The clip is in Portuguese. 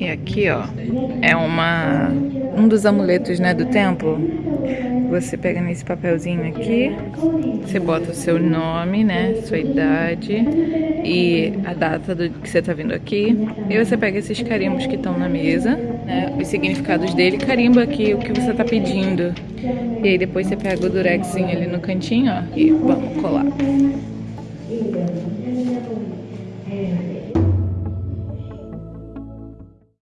E aqui, ó, é uma um dos amuletos, né, do templo. Você pega nesse papelzinho aqui, você bota o seu nome, né, sua idade e a data do que você tá vindo aqui. E você pega esses carimbos que estão na mesa, né, os significados dele, carimba aqui o que você tá pedindo. E aí depois você pega o durexinho ali no cantinho, ó, e vamos colar.